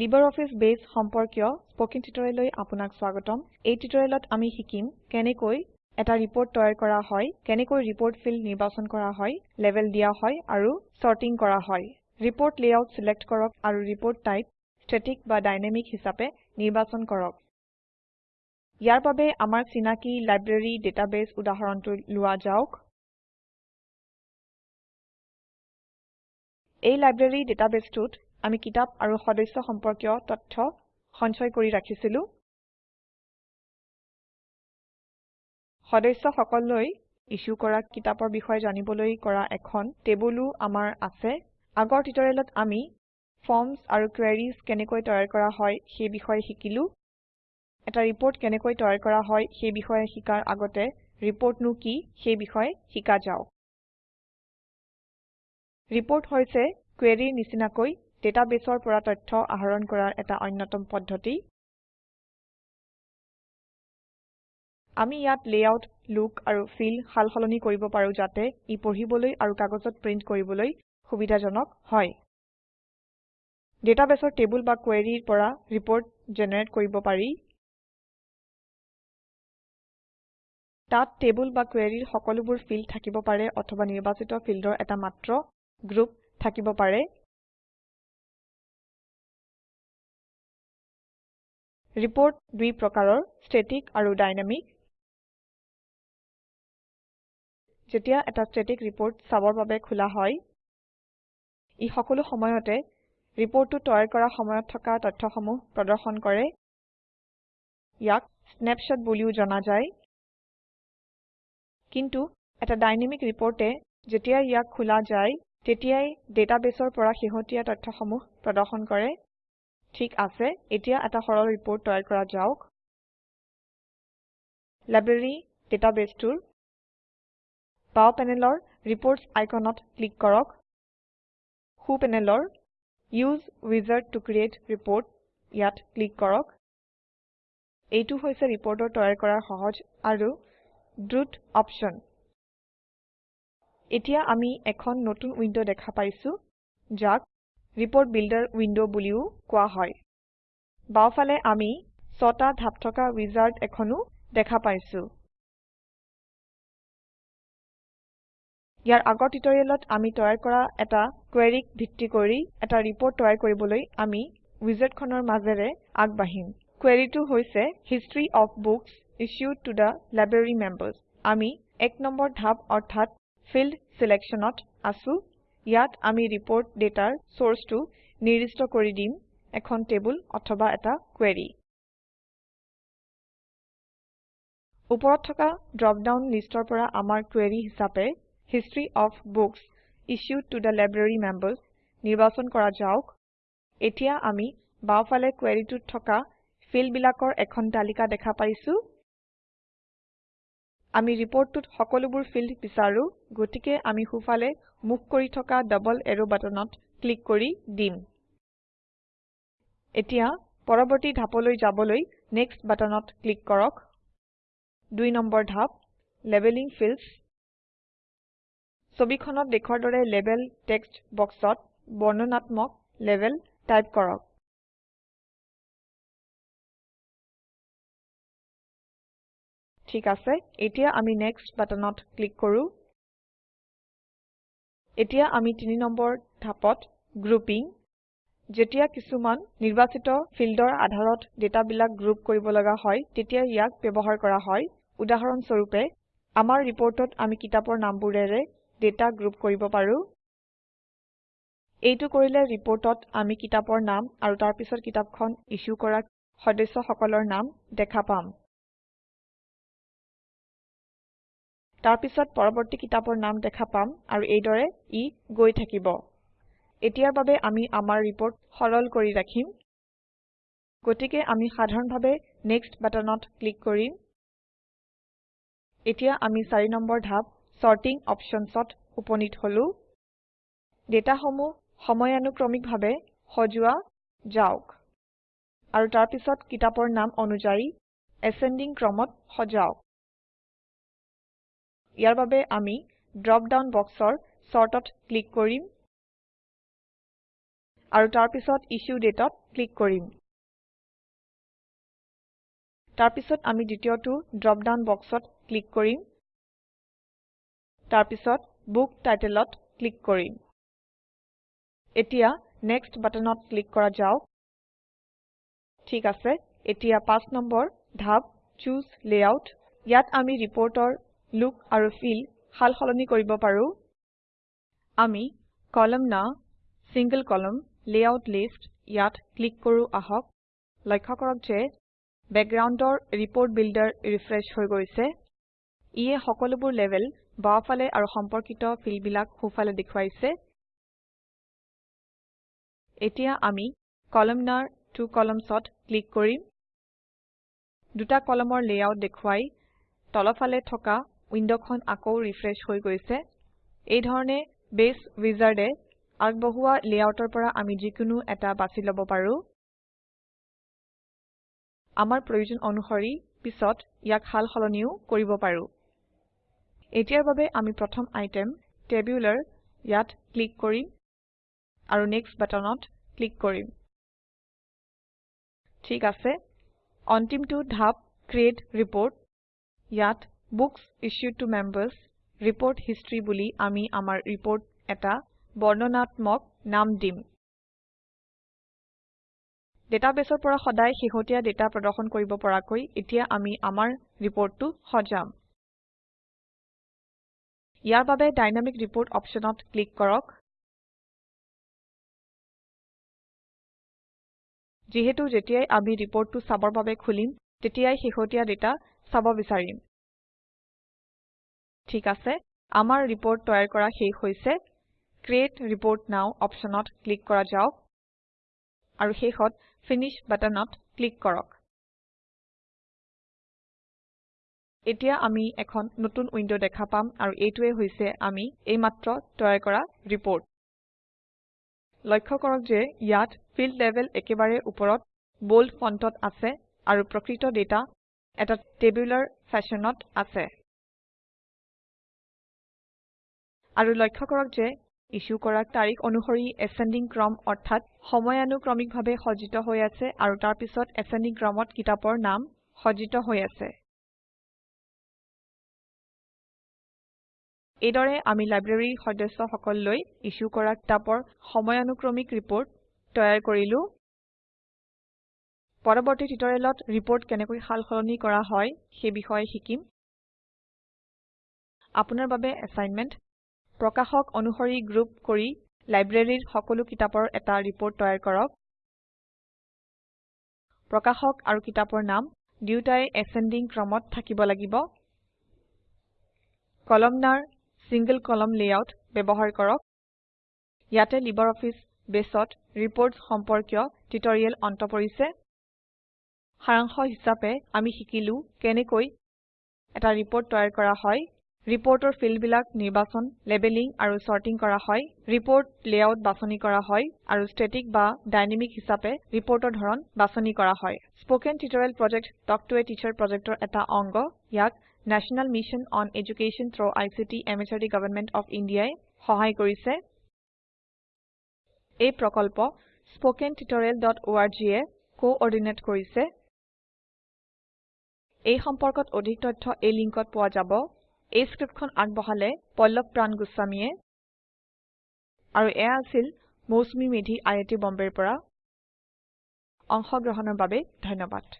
LibreOffice base সম্পৰ্কীয় spoken টিউটোৰিয়েললৈ আপোনাক স্বাগতম। এই টিউটোৰিয়েলত আমি শিকিম কেনেকৈ এটা ৰিপৰ্ট তৈয়াৰ কৰা হয় কেনেকৈ ৰিপৰ্ট ফিল্ড নিৰ্বাচন কৰা হয় লেবেল দিয়া হয় আৰু সৰ্টিং কৰা হয়। ৰিপৰ্ট লেআউট সিলেক্ট কৰক আৰু ৰিপৰ্ট টাইপ ষ্টেটিক বা ডাইনামিক হিচাপে নিৰ্বাচন কৰক। ইয়াৰ বাবে আমাৰ চিনাকি লাইব্ৰেৰী ডাটাবেস উদাহৰণটো লোৱা যাওক। এই লাইব্ৰেৰী ডাটাবেসটোত আমি কিতাপ আৰু সদস্য সম্পৰ্কীয় তথ্য সঞ্চয় কৰি ৰাখিছিলো। সদস্য সকললৈ ইছ্যু কৰা কিতাপৰ বিষয়ে জানিবলৈ কৰা এখন টেবুলো আমাৰ আছে। আগৰ টিউটোৰিয়েলত আমি ফৰ্মছ আৰু কোয়াৰিজ কেনেকৈ তৈয়াৰ কৰা হয় সেই বিষয়ে শিকিলো। এটা ৰিপৰ্ট কেনেকৈ তৈয়াৰ কৰা হয় সেই বিষয়ে শিকাৰ আগতে ৰিপৰ্টনো কি সেই বিষয়ে শিকা যাওক। ৰিপৰ্ট হৈছে কুৱেৰিৰ নিচিনাকৈ ডাটাবেছৰ পৰা তথ্য আহৰণ কৰাৰ এটা অন্যতম পদ্ধতি। আমি ইয়াত লেআউট লুক আৰু ফিল সালসলনি কৰিব পাৰো যাতে ই পঢ়িবলৈ আৰু কাগজত প্ৰিন্ট কৰিবলৈ সুবিধাজনক হয়। ডাটাবেছৰ টেবুল বা কুৱেৰিৰ পৰা ৰিপৰ্ট জেনেৰেট কৰিব পাৰি। তাত টেবুল বা কুৱেৰিৰ সকলোবোৰ ফিল্ড থাকিব পাৰে অথবা নিৰ্বাচিত ফিল্ডৰ এটা মাত্ৰ গ্ৰুপ থাকিব পাৰে। ৰিপৰ্ট দুই প্ৰকাৰৰ ষ্টেটিক আৰু ডাইনামিক। যেতিয়া এটা ষ্টেটিক ৰিপৰ্ট চাবৰ বাবে খোলা হয় ই সকলো সময়তে ৰিপৰ্টটো তৈয়াৰ কৰা সময়ত থকা তথ্যসমূহ প্ৰদৰ্শন কৰে। ইয়াক স্নেপশ্বট বুলিও জনা যায়। কিন্তু এটা ডাইনামিক ৰিপৰ্টে যেতিয়া ইয়াক খোলা যায় তেতিয়াই ডাটাবেছৰ পৰা শেহতীয়া তথ্যসমূহ প্ৰদৰ্শন কৰে। ঠিক আছে এতিয়া এটা সৰল ৰিপৰ্ট তৈয়াৰ কৰা যাওক। লাইব্ৰেৰী ডাটাবেছটোৰ বাও পেনেলৰ ৰিপোৰ্টছ আইকনত ক্লিক কৰক। সো পেনেলৰ উচে উইজাৰ্ড ত ক্ৰিএট ৰিপোৰ্ট ইয়াত ক্লিক কৰক। এইটো হৈছে ৰিপৰ্টৰ তৈয়াৰ কৰাৰ সহজ আৰু দ্ৰুত অপচন এতিয়া আমি এখন নতুন উইন্ডো দেখা পাইছো যাক ৰিপোৰ্ট বিল্ডাৰ উইন্ডো বুলিও কোৱা হয়। বাওফালে আমি ছটা ধাপ থকা উইজাৰ্ড এখনো দেখা পাইছো। ইয়াৰ আগৰ টিউটোৰিয়েলত আমি তৈয়াৰ কৰা এটা কুৱেৰিক ভিত্তি কৰি এটা ৰিপৰ্ট তৈয়াৰ কৰিবলৈ আমি উইজাৰ্ডখনৰ মাজেৰে আগবাঢ়িম। কুৱেৰিটো হৈছে history of books issued to the library members. আমি এক নম্বৰ ধাপ অৰ্থাৎ ফিল্ড Selectionত আছো। ইয়াত আমি ৰিপৰ্ট ডেটাৰ চৰ্চটো নিৰ্দিষ্ট কৰি দিম এখন টেবুল অথবা এটা কুৱেৰি। ওপৰত থকা ড্ৰপ ডাউন লিষ্টৰ পৰা আমাৰ কুৱেৰি হিচাপে history of books issued to the library members নিৰ্বাচন কৰা যাওক। এতিয়া আমি বাওফালে কুৱেৰিটোত থকা ফিল্ডবিলাকৰ এখন তালিকা দেখা পাইছো। আমি ৰিপৰ্টটোত সকলোবোৰ ফিল্ড বিচাৰো গতিকে আমি সোঁফালে মুখ কৰি থকা ডবল এৰো বাটনত ক্লিক কৰি দিম। এতিয়া পৰৱৰ্তী ধাপলৈ যাবলৈ নেক্সট বাটনত ক্লিক কৰক। দুই নম্বৰ ধাপ লেবেলিং ফিল্ডছ। ছবিখনত দেখুৱাৰ দৰে লেবেল টেক্সট বক্সত বৰ্ণনাত্মক লেবেল টাইপ কৰক। ঠিক আছে। এতিয়া আমি নেক্সট বাটনত ক্লিক কৰো। এতিয়া আমি তিনি নম্বৰ ধাপত গ্ৰুপিং যেতিয়া কিছুমান নিৰ্বাচিত ফিল্ডৰ আধাৰত ডেটাবিলাক গ্ৰুপ কৰিব লগা হয় তেতিয়া ইয়াক ব্যৱহাৰ কৰা হয়। উদাহৰণ স্বৰূপে আমাৰ ৰিপৰ্টত আমি কিতাপৰ নামবোৰেৰে ডেটা গ্ৰুপ কৰিব পাৰো। এইটো কৰিলে ৰিপৰ্টত আমি কিতাপৰ নাম আৰু তাৰ পিছত কিতাপখন ইছ্যু কৰা সদস্যসকলৰ নাম দেখা পাম। তাৰ পিছত পৰৱৰ্তী কিতাপৰ নাম দেখা পাম আৰু এইদৰে ই গৈ থাকিব। এতিয়াৰ বাবে আমি আমাৰ ৰিপৰ্ট সৰল কৰি ৰাখিম। গতিকে আমি সাধাৰণভাৱে নেক্সট বাটনত ক্লিক কৰিম। এতিয়া আমি 4 নম্বৰ ধাপ চৰ্টিং Optionsত উপনীত হলো। ডেটাসমূহ সময়ানুক্ৰমিকভাৱে সজোৱা যাওক। আৰু তাৰ পিছত কিতাপৰ নাম অনুযায়ী এছেণ্ডিং ক্ৰমত সজাওক। ইয়াৰ বাবে আমি ড্ৰপ ডাউন বক্সৰ Sortত ক্লিক কৰিম আৰু তাৰ পিছত ইছ্যু dateত ক্লিক কৰিম। তাৰ পিছত আমি দ্বিতীয়টো ড্ৰপ ডাউন বক্সত ক্লিক কৰিম। তাৰ পিছত বুক titleত ক্লিক কৰিম। এতিয়া নেক্সট বাটনত ক্লিক কৰা যাওক। ঠিক আছে এতিয়া 5 নম্বৰ ধাপ চুচে লেয়াউট ইয়াত আমি ৰিপৰ্টৰ লুক আৰু ফিল সাল সলনি কৰিব পাৰো। আমি কলামনাৰ single কলামন লেয়াউট লিষ্ট ইয়াত ক্লিক কৰো আহক। লক্ষ্য কৰক যে বেকগ্ৰাউণ্ডৰ ৰিপোৰ্ট বিল্ডাৰ ৰিফ্ৰেছ হৈ গৈছে। ইয়ে সকলোবোৰ লেবেল বাওঁফালে আৰু সম্পৰ্কিত ফিল্ডবিলাক সোঁফালে দেখুৱাইছে। এতিয়া আমি কলামনাৰ ত্ব columnsত ক্লিক কৰিম। দুটা কলমৰ লেআউট দেখুৱাই তলফালে থকা উইণ্ডখন আকৌ ৰিফ্ৰেছ হৈ গৈছে। এই ধৰণে বেছ উইজাৰ্ডে আগবঢ়োৱা লেআউটৰ পৰা আমি যিকোনো এটা বাছি লব পাৰো। আমাৰ প্ৰয়োজন অনুসৰি পিছত ইয়াক সাল সলনিও কৰিব পাৰো। এতিয়াৰ বাবে আমি প্ৰথম আইটেম টেবুলাৰ ইয়াত ক্লিক কৰিম আৰু নেক্সট বাটনত ক্লিক কৰিম। ঠিক আছে। অন্তিমটো ধাপ ক্ৰিএট ৰিপোৰ্ট। ইয়াত বুক্স ইছ্যুড ত মেম্বাৰ্ছ ৰিপোৰ্ট হিষ্টৰী বুলি আমি আমাৰ ৰিপোৰ্ট এটা বৰ্ণনাত্মক নাম দিম। ডাটাবেছৰ পৰা সদায় শেহতীয়া ডাটা প্ৰদৰ্শন কৰিব পৰাকৈ এতিয়া আমি আমাৰ ৰিপোৰ্টটো সজাম। ইয়াৰ বাবে ডাইনামিক ৰিপোৰ্ট অপশ্যনত ক্লিক কৰক। যিহেতু যেতিয়াই আমি ৰিপোৰ্টটো চাবৰ বাবে খুলিম তেতিয়াই শেহতীয়া ডাটা চাব বিচাৰিম। ঠিক আছে আমাৰ ৰিপোৰ্ট তৈয়াৰ কৰা শেষ হৈছে। ক্ৰিএট ৰিপোৰ্ট নও অপশ্যনত ক্লিক কৰা যাওক। আৰু শেষত ফিনিশ বাটনত ক্লিক কৰক। এতিয়া আমি এখন নতুন উইণ্ড দেখা পাম আৰু এইটোৱে হৈছে আমি এইমাত্ৰ তৈয়াৰ কৰা ৰিপোৰ্ট লক্ষ্য কৰক যে ইয়াত ফিল্ড লেভেল একেবাৰে ওপৰত বোল্ড ফণ্টত আছে আৰু প্ৰকৃত ডাটা এটা টেবুলাৰ ফেশ্বনত আছে। আৰু লক্ষ্য কৰক যে ইছ্যু কৰা তাৰিখ অনুসৰি এছেণ্ডিং ক্ৰম অৰ্থাৎ সময়ানুক্ৰমিকভাৱে সজ্জিত হৈ আছে আৰু তাৰ পিছত ক্ৰমত কিতাপৰ নাম সজ্জিত হৈ আছে। এইদৰে আমি লাইব্ৰেৰীৰ সদস্যসকললৈ ইছ্যু কৰা কিতাপৰ সময়ানুক্ৰমিক ৰিপোৰ্ট তৈয়াৰ কৰিলো। পৰৱৰ্তী টিউটৰিয়েলত ৰিপোৰ্ট কেনেকৈ সাল সলনি কৰা হয় সেই বিষয়ে শিকিম। আপোনাৰ বাবে এছাইনমেণ্ট প্ৰকাশক অনুসৰি গ্ৰুপ কৰি লাইব্ৰেৰীৰ সকলো কিতাপৰ এটা ৰিপোৰ্ট তৈয়াৰ কৰক। প্ৰকাশক আৰু কিতাপৰ নাম দুয়োটাই এছেণ্ডিং ক্ৰমত থাকিব লাগিব। কলামনাৰ single কলামন লেআউট ব্যৱহাৰ কৰক। ইয়াতে লিবাৰঅফিছ বেছত ৰিপোৰ্টছ সম্পৰ্কীয় টিউটৰিয়েল অন্ত পৰিছে। সাৰাংশ হিচাপে আমি শিকিলো কেনেকৈ এটা ৰিপোৰ্ট তৈয়াৰ কৰা হয়। ৰিপোৰ্টৰ ফিল্ডবিলাক নিৰ্বাচন লেবেলিং আৰু চৰ্টিং কৰা হয় ৰিপোৰ্ট লেআউট বাছনি কৰা হয় আৰু ষ্টেটিক বা ডাইনামিক হিচাপে ৰিপোৰ্টৰ ধৰণ বাছনি কৰা হয়। Spoken tutorial project talk to a teacher প্ৰজেক্টৰ এটা অংগ ইয়াক national mission on education through ICT MHRD government of Indiaই সহায় কৰিছে। এই প্ৰকল্প স্পোকেন tutorialorg এ কোঅৰ্ডিনেট কৰিছে। এই সম্পৰ্কত অধিক তথ্য এই লিংকত পোৱা যাব। এই স্ক্ৰিপ্টখন আগবঢ়ালে পল্লভ প্ৰান গোস্বামীয়ে আৰু এয়া আছিল মৌচুমী মেধি টি বম্বেৰ পৰা। অংশগ্ৰহণৰ বাবে ধন্যবাদ।